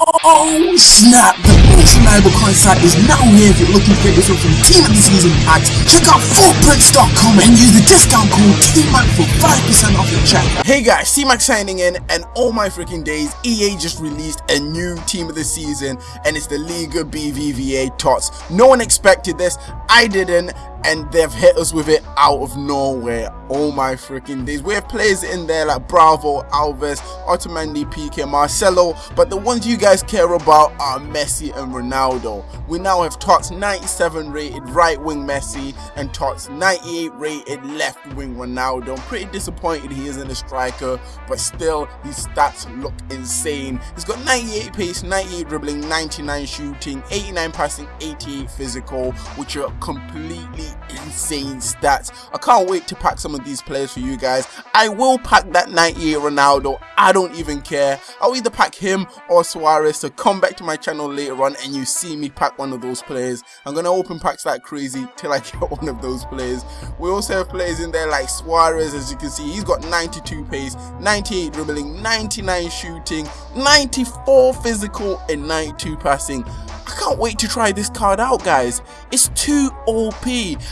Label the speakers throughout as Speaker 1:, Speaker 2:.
Speaker 1: Oh snap! The most reliable coin site is now here if you're looking for this from Team of the Season packs. Check out footprints.com and use the discount code TMAC for 5% off your check. Hey guys, T-Mac signing in and all my freaking days, EA just released a new Team of the Season and it's the Liga BBVA TOTS. No one expected this, I didn't and they've hit us with it out of nowhere. Oh my freaking days. We have players in there like Bravo, Alves, Otamendi, Piqué, Marcelo, but the ones you guys care about are Messi and Ronaldo. We now have Tots 97 rated right wing Messi and Tots 98 rated left wing Ronaldo. I'm pretty disappointed he isn't a striker, but still his stats look insane. He's got 98 pace, 98 dribbling, 99 shooting, 89 passing, 88 physical, which are completely insane stats. I can't wait to pack some of these players for you guys. I will pack that 98 Ronaldo. I don't even care. I'll either pack him or Suarez. So come back to my channel later on and you see me pack one of those players. I'm going to open packs like crazy till I get one of those players. We also have players in there like Suarez as you can see. He's got 92 pace, 98 dribbling, 99 shooting, 94 physical and 92 passing. I can't wait to try this card out guys. It's too OP.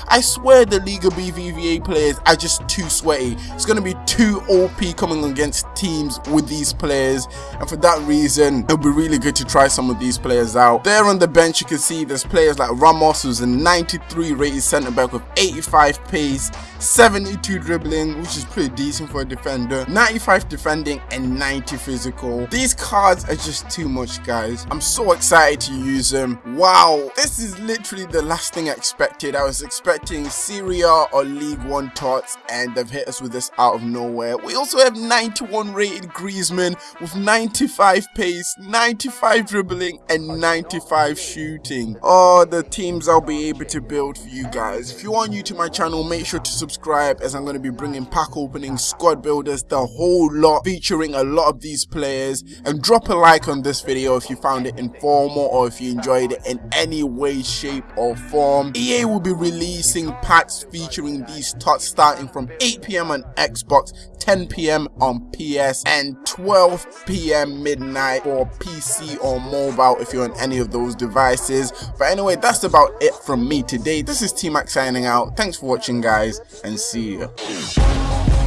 Speaker 1: I swear the Liga BBVA players are just too sweaty. It's going to be too OP coming against teams with these players and for that reason it'll be really good to try some of these players out. There on the bench you can see there's players like Ramos who's a 93 rated centre back with 85 pace, 72 dribbling which is pretty decent for a defender, 95 defending and 90 physical. These cards are just too much guys. I'm so excited to use Wow, this is literally the last thing I expected. I was expecting Serie A or League One tots and they've hit us with this out of nowhere. We also have 91 rated Griezmann with 95 pace, 95 dribbling and 95 shooting. Oh, the teams I'll be able to build for you guys. If you are new to my channel, make sure to subscribe as I'm going to be bringing pack openings, squad builders, the whole lot featuring a lot of these players and drop a like on this video if you found it informal or if you enjoyed it in any way, shape or form. EA will be releasing packs featuring these tots starting from 8pm on Xbox, 10pm on PS and 12pm midnight for PC or mobile if you're on any of those devices. But anyway, that's about it from me today. This is T-Mac signing out. Thanks for watching guys and see you.